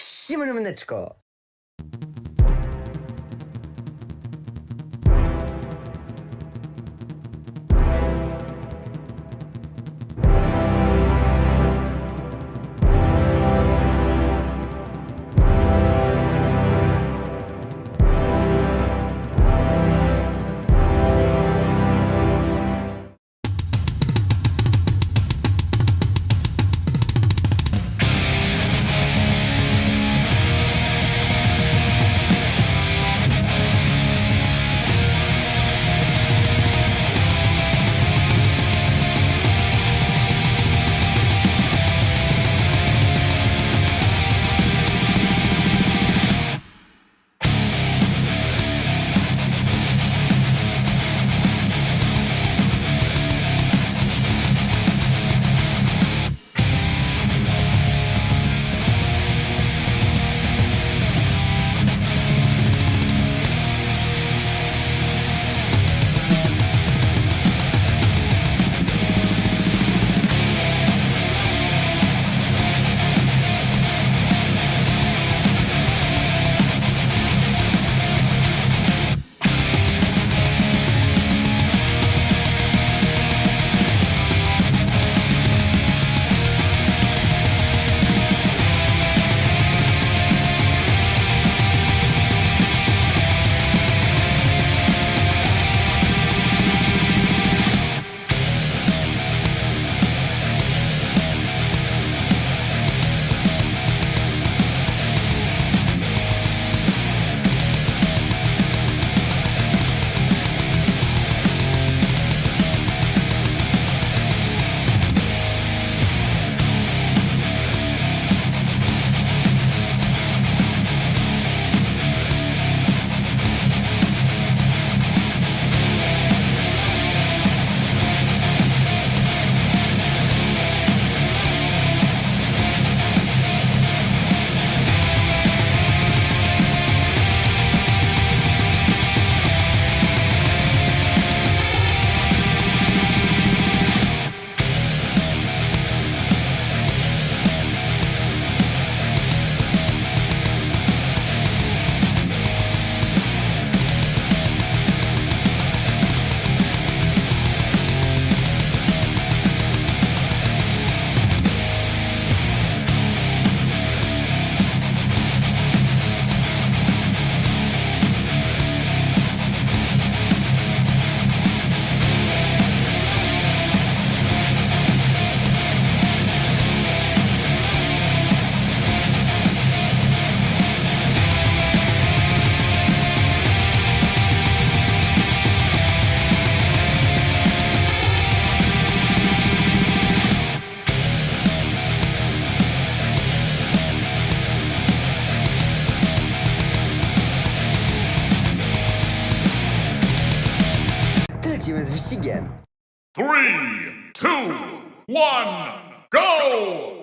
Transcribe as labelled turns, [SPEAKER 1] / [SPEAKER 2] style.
[SPEAKER 1] Всім мене Менечко! Lecimy z wyścigiem.
[SPEAKER 2] Three, two, one, go!